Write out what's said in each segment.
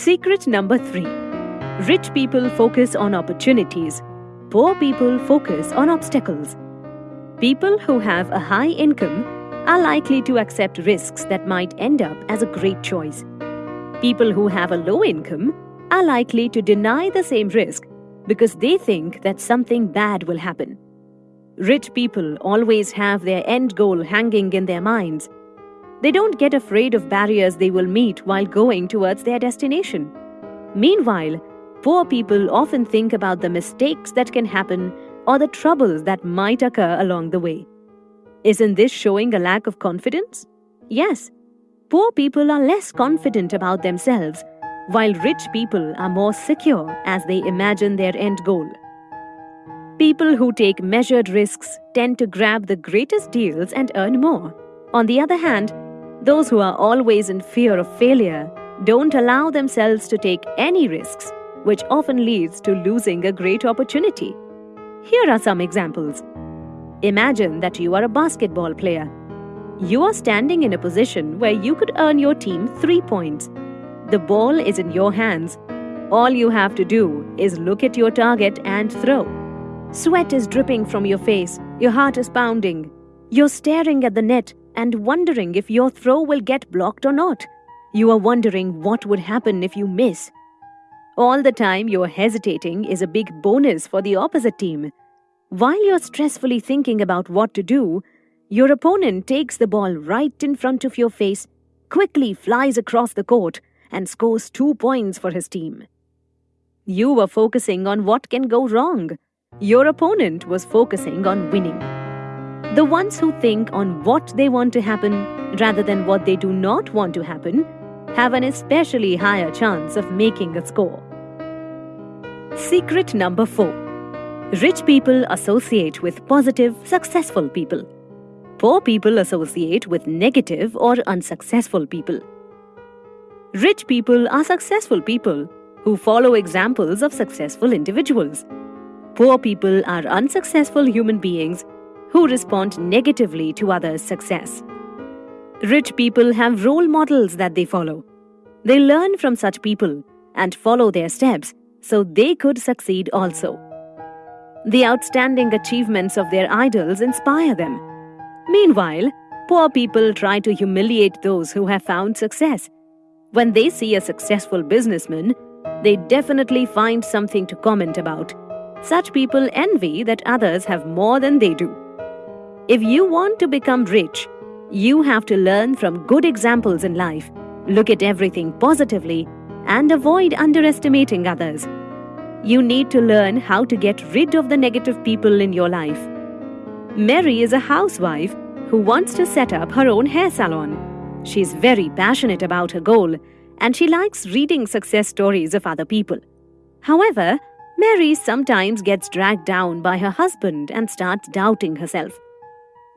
Secret number three Rich people focus on opportunities, poor people focus on obstacles. People who have a high income are likely to accept risks that might end up as a great choice. People who have a low income are likely to deny the same risk because they think that something bad will happen. Rich people always have their end goal hanging in their minds. They don't get afraid of barriers they will meet while going towards their destination. Meanwhile, poor people often think about the mistakes that can happen or the troubles that might occur along the way. Isn't this showing a lack of confidence? Yes. Poor people are less confident about themselves, while rich people are more secure as they imagine their end goal. People who take measured risks tend to grab the greatest deals and earn more. On the other hand, those who are always in fear of failure don't allow themselves to take any risks, which often leads to losing a great opportunity. Here are some examples. Imagine that you are a basketball player. You are standing in a position where you could earn your team three points. The ball is in your hands. All you have to do is look at your target and throw. Sweat is dripping from your face, your heart is pounding. You're staring at the net and wondering if your throw will get blocked or not. You are wondering what would happen if you miss. All the time you're hesitating is a big bonus for the opposite team. While you're stressfully thinking about what to do, your opponent takes the ball right in front of your face, quickly flies across the court, and scores two points for his team. You were focusing on what can go wrong your opponent was focusing on winning. The ones who think on what they want to happen rather than what they do not want to happen have an especially higher chance of making a score. Secret number 4 Rich people associate with positive, successful people. Poor people associate with negative or unsuccessful people. Rich people are successful people who follow examples of successful individuals. Poor people are unsuccessful human beings who respond negatively to others' success. Rich people have role models that they follow. They learn from such people and follow their steps so they could succeed also. The outstanding achievements of their idols inspire them. Meanwhile, poor people try to humiliate those who have found success. When they see a successful businessman, they definitely find something to comment about. Such people envy that others have more than they do. If you want to become rich, you have to learn from good examples in life, look at everything positively, and avoid underestimating others. You need to learn how to get rid of the negative people in your life. Mary is a housewife who wants to set up her own hair salon. She's very passionate about her goal and she likes reading success stories of other people. However, Mary sometimes gets dragged down by her husband and starts doubting herself.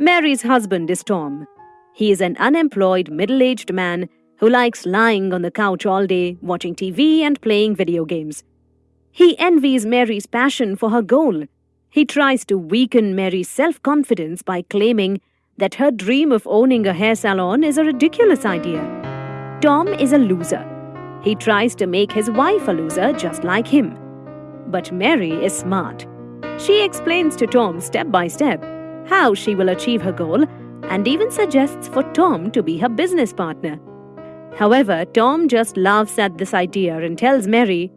Mary's husband is Tom. He is an unemployed middle aged man who likes lying on the couch all day, watching TV and playing video games. He envies Mary's passion for her goal. He tries to weaken Mary's self confidence by claiming that her dream of owning a hair salon is a ridiculous idea. Tom is a loser. He tries to make his wife a loser just like him. But Mary is smart. She explains to Tom step by step how she will achieve her goal and even suggests for Tom to be her business partner. However, Tom just laughs at this idea and tells Mary,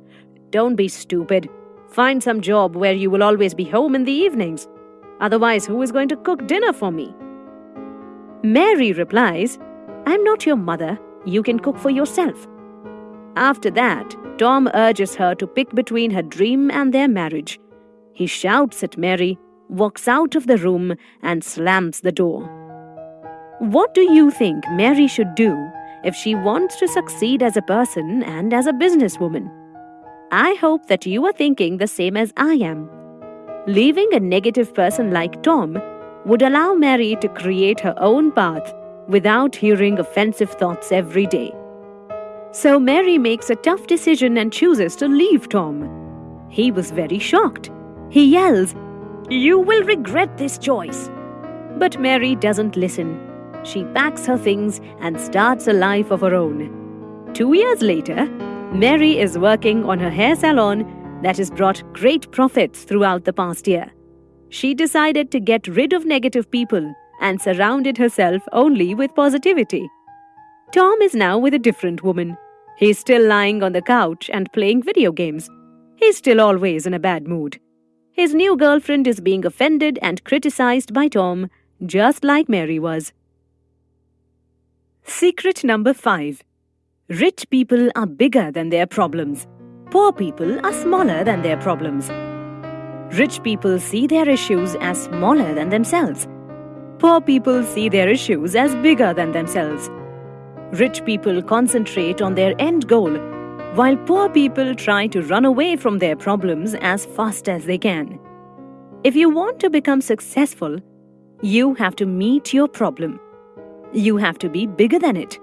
Don't be stupid. Find some job where you will always be home in the evenings. Otherwise, who is going to cook dinner for me? Mary replies, I'm not your mother. You can cook for yourself. After that, Tom urges her to pick between her dream and their marriage. He shouts at Mary, walks out of the room, and slams the door. What do you think Mary should do if she wants to succeed as a person and as a businesswoman? I hope that you are thinking the same as I am. Leaving a negative person like Tom would allow Mary to create her own path without hearing offensive thoughts every day. So Mary makes a tough decision and chooses to leave Tom. He was very shocked. He yells, You will regret this choice. But Mary doesn't listen. She packs her things and starts a life of her own. Two years later, Mary is working on her hair salon that has brought great profits throughout the past year. She decided to get rid of negative people and surrounded herself only with positivity. Tom is now with a different woman. He's still lying on the couch and playing video games. He's still always in a bad mood. His new girlfriend is being offended and criticized by Tom, just like Mary was. Secret number 5 Rich people are bigger than their problems. Poor people are smaller than their problems. Rich people see their issues as smaller than themselves. Poor people see their issues as bigger than themselves. Rich people concentrate on their end goal, while poor people try to run away from their problems as fast as they can. If you want to become successful, you have to meet your problem. You have to be bigger than it.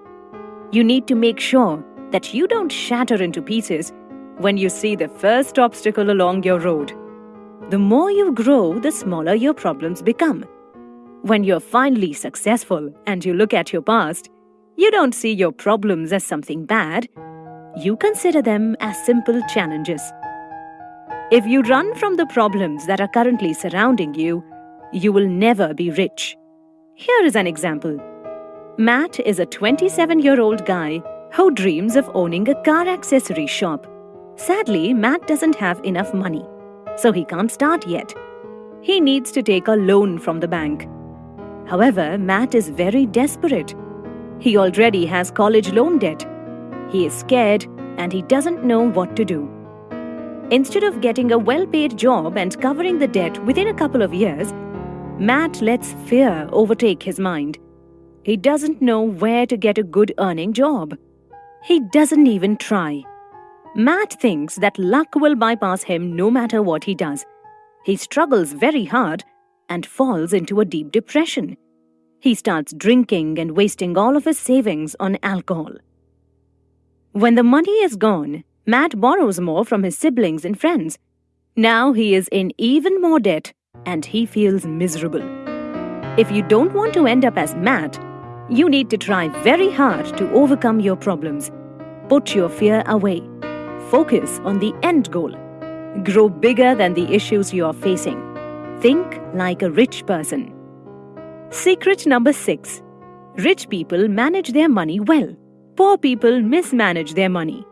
You need to make sure that you don't shatter into pieces when you see the first obstacle along your road. The more you grow, the smaller your problems become. When you're finally successful and you look at your past, you don't see your problems as something bad. You consider them as simple challenges. If you run from the problems that are currently surrounding you, you will never be rich. Here is an example. Matt is a 27 year old guy who dreams of owning a car accessory shop. Sadly, Matt doesn't have enough money, so he can't start yet. He needs to take a loan from the bank. However, Matt is very desperate. He already has college loan debt. He is scared and he doesn't know what to do. Instead of getting a well paid job and covering the debt within a couple of years, Matt lets fear overtake his mind. He doesn't know where to get a good earning job. He doesn't even try. Matt thinks that luck will bypass him no matter what he does. He struggles very hard and falls into a deep depression. He starts drinking and wasting all of his savings on alcohol. When the money is gone, Matt borrows more from his siblings and friends. Now he is in even more debt and he feels miserable. If you don't want to end up as Matt, you need to try very hard to overcome your problems. Put your fear away Focus on the end goal. Grow bigger than the issues you are facing. Think like a rich person. Secret number 6 Rich people manage their money well. Poor people mismanage their money.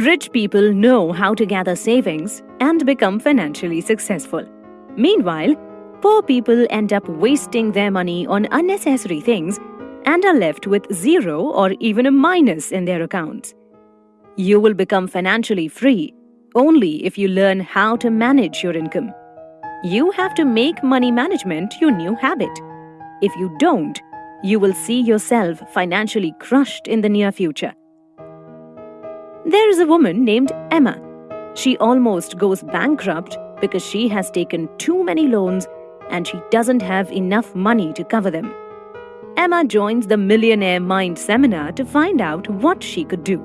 Rich people know how to gather savings and become financially successful. Meanwhile, poor people end up wasting their money on unnecessary things and are left with zero or even a minus in their accounts. You will become financially free only if you learn how to manage your income. You have to make money management your new habit. If you don't, you will see yourself financially crushed in the near future. There is a woman named Emma. She almost goes bankrupt because she has taken too many loans and she doesn't have enough money to cover them. Emma joins the Millionaire Mind seminar to find out what she could do.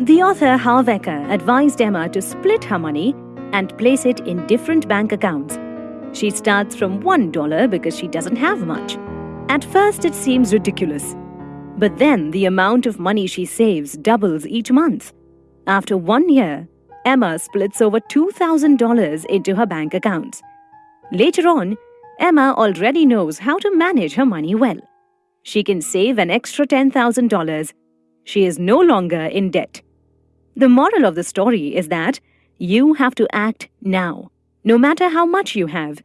The author Harv Eker advised Emma to split her money and place it in different bank accounts. She starts from $1 because she doesn't have much. At first, it seems ridiculous. But then the amount of money she saves doubles each month. After one year, Emma splits over $2,000 into her bank accounts. Later on, Emma already knows how to manage her money well. She can save an extra $10,000. She is no longer in debt. The moral of the story is that you have to act now, no matter how much you have.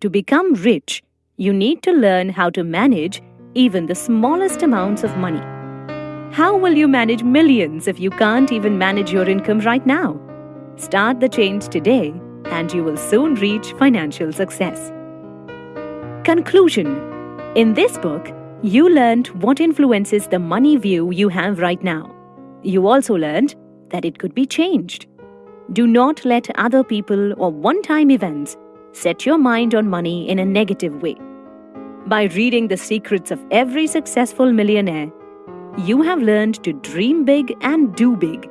To become rich, you need to learn how to manage even the smallest amounts of money. How will you manage millions if you can't even manage your income right now? Start the change today and you will soon reach financial success. Conclusion In this book, you learned what influences the money view you have right now. You also learned that it could be changed. Do not let other people or one time events set your mind on money in a negative way. By reading the secrets of every successful millionaire, you have learned to dream big and do big.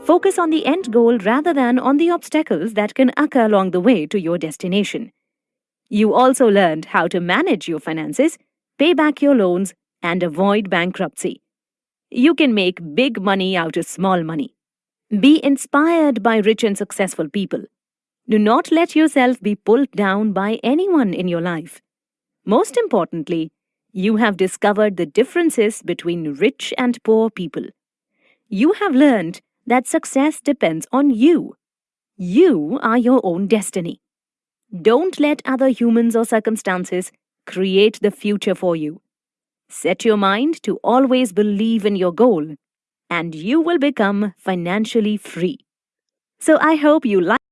Focus on the end goal rather than on the obstacles that can occur along the way to your destination. You also learned how to manage your finances, pay back your loans, and avoid bankruptcy. you can make big money out of small money. Be inspired by rich and successful people. Do not let yourself be pulled down by anyone in your life. Most importantly, you have discovered the differences between rich and poor people. You have learned that success depends on you. You are your own destiny. Don't let other humans or circumstances create the future for you. Set your mind to always believe in your goal, and you will become financially free. So I hope you like